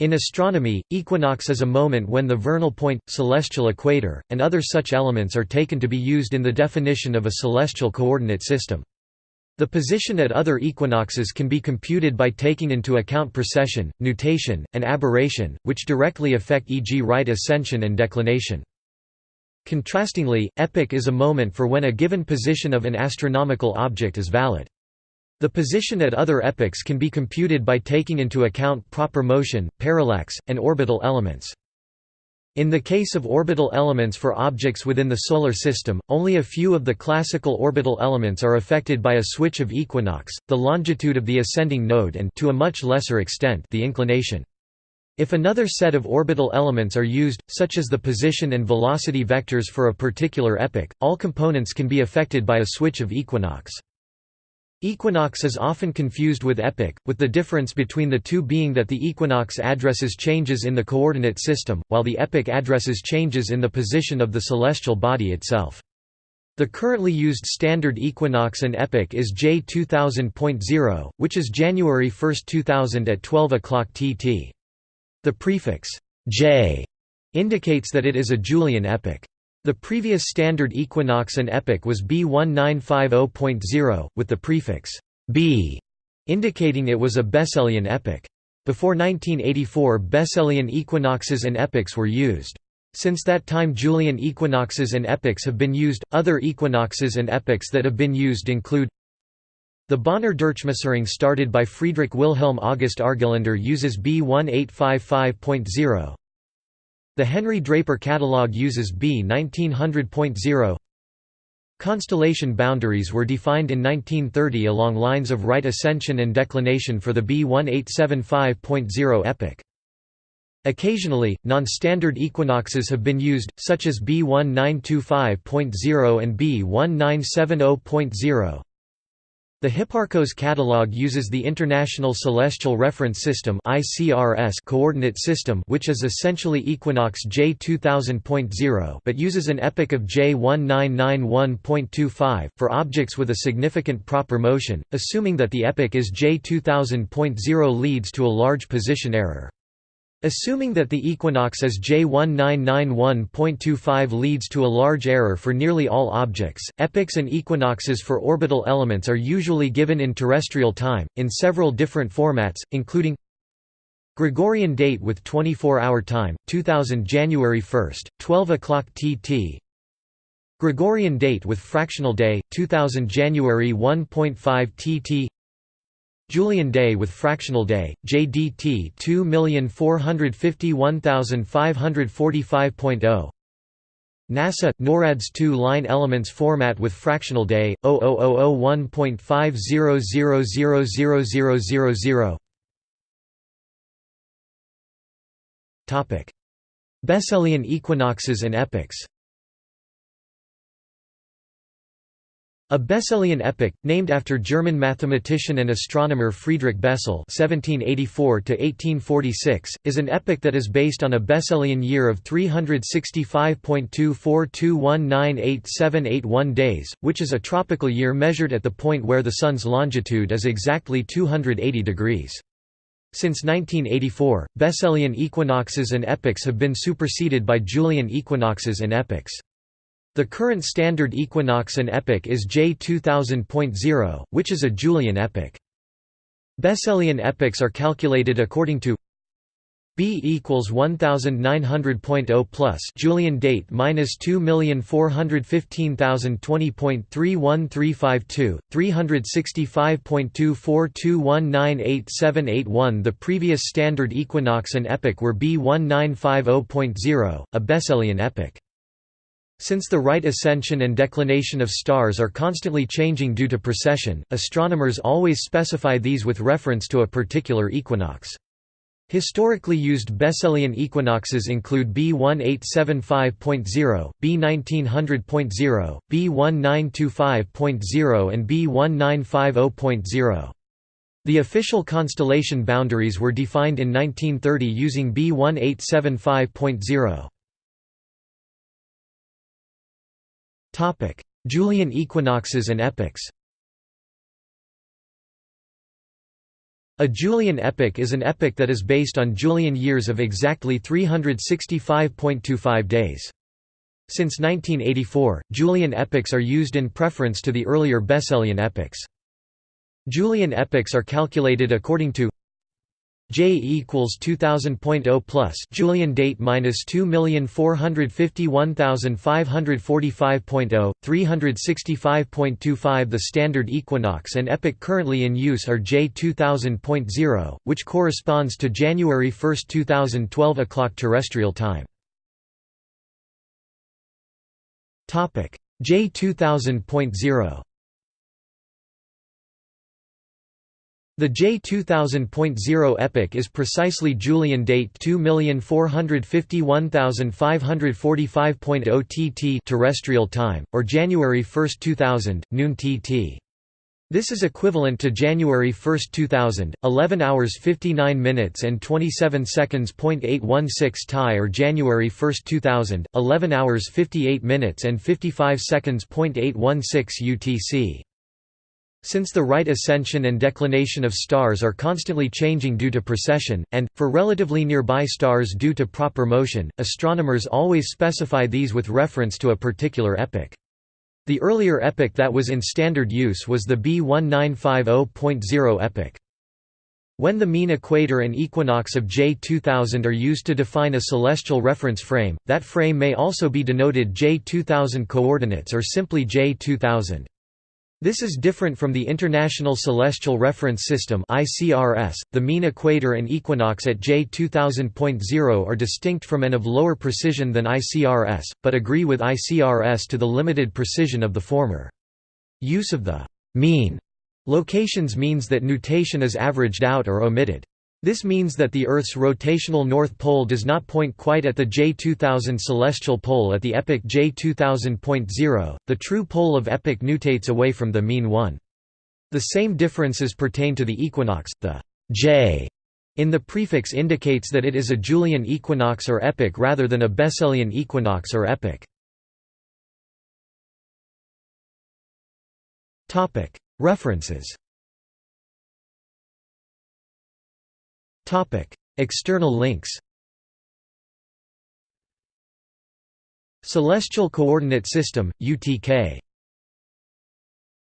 In astronomy, equinox is a moment when the vernal point, celestial equator, and other such elements are taken to be used in the definition of a celestial coordinate system. The position at other equinoxes can be computed by taking into account precession, nutation, and aberration, which directly affect e.g. right ascension and declination. Contrastingly, epoch is a moment for when a given position of an astronomical object is valid. The position at other epochs can be computed by taking into account proper motion, parallax, and orbital elements. In the case of orbital elements for objects within the Solar System, only a few of the classical orbital elements are affected by a switch of equinox, the longitude of the ascending node and to a much lesser extent the inclination. If another set of orbital elements are used, such as the position and velocity vectors for a particular epoch, all components can be affected by a switch of equinox. Equinox is often confused with epoch, with the difference between the two being that the equinox addresses changes in the coordinate system, while the epoch addresses changes in the position of the celestial body itself. The currently used standard equinox and epoch is J 2000.0, which is January 1, 2000 at 12 o'clock TT. The prefix J indicates that it is a Julian epoch. The previous standard equinox and epoch was B1950.0, with the prefix B indicating it was a Besselian epoch. Before 1984 Besselian equinoxes and epochs were used. Since that time Julian equinoxes and epochs have been used. Other equinoxes and epochs that have been used include the Bonner Durchmusterung started by Friedrich Wilhelm August Argelander uses B1855.0. The Henry Draper Catalog uses B 1900.0 Constellation boundaries were defined in 1930 along lines of right ascension and declination for the B 1875.0 epoch. Occasionally, non-standard equinoxes have been used, such as B 1925.0 and B 1970.0. The Hipparcos catalog uses the International Celestial Reference System coordinate system which is essentially equinox J 2000.0 but uses an epoch of J 1991.25, for objects with a significant proper motion, assuming that the epoch is J 2000.0 leads to a large position error. Assuming that the equinox as J1991.25 leads to a large error for nearly all objects, epochs and equinoxes for orbital elements are usually given in terrestrial time, in several different formats, including Gregorian date with 24-hour time, 2000 January 1, 12 o'clock TT Gregorian date with fractional day, 2000 January 1.5 TT Julian day with fractional day, JDT 2451545.0 NASA – NORAD's two-line elements format with fractional day, 0001.50000000 Besselian equinoxes and epochs A Besselian epoch, named after German mathematician and astronomer Friedrich Bessel (1784–1846), is an epoch that is based on a Besselian year of 365.242198781 days, which is a tropical year measured at the point where the Sun's longitude is exactly 280 degrees. Since 1984, Besselian equinoxes and epochs have been superseded by Julian equinoxes and epochs. The current standard equinox and epoch is J 2000.0, which is a Julian epoch. Besselian epochs are calculated according to B equals 1900.0 plus Julian date minus 2415020.31352 365.242198781 The previous standard equinox and epoch were B 1950.0 a Besselian epoch since the right ascension and declination of stars are constantly changing due to precession, astronomers always specify these with reference to a particular equinox. Historically used Besselian equinoxes include B1875.0, B1900.0, B1925.0 and B1950.0. The official constellation boundaries were defined in 1930 using B1875.0. Topic: Julian equinoxes and epochs. A Julian epoch is an epoch that is based on Julian years of exactly 365.25 days. Since 1984, Julian epochs are used in preference to the earlier Besselian epochs. Julian epochs are calculated according to J equals 2000.0 plus Julian date minus 2,451,545.0, 365.25 The standard equinox and epoch currently in use are J 2000.0, which corresponds to January 1, 2012 o'clock terrestrial time. J 2000.0 The J2000.0 epoch is precisely Julian date 2451545.0 TT terrestrial time, or January 1, 2000, noon TT. This is equivalent to January 1, 2000, 11 hours 59 minutes and 27 seconds. 816 TAI or January 1, 2000, 11 hours 58 minutes and 55 seconds. 816 UTC. Since the right ascension and declination of stars are constantly changing due to precession, and, for relatively nearby stars due to proper motion, astronomers always specify these with reference to a particular epoch. The earlier epoch that was in standard use was the B1950.0 epoch. When the mean equator and equinox of J2000 are used to define a celestial reference frame, that frame may also be denoted J2000 coordinates or simply J2000. This is different from the International Celestial Reference System (ICRS). The mean equator and equinox at J 2000.0 are distinct from and of lower precision than ICRS, but agree with ICRS to the limited precision of the former. Use of the mean locations means that nutation is averaged out or omitted. This means that the Earth's rotational north pole does not point quite at the J2000 celestial pole at the epoch J2000.0, the true pole of epoch nutates away from the mean one. The same differences pertain to the equinox, the J in the prefix indicates that it is a Julian equinox or epoch rather than a Besselian equinox or epoch. References External links Celestial Coordinate System, UTK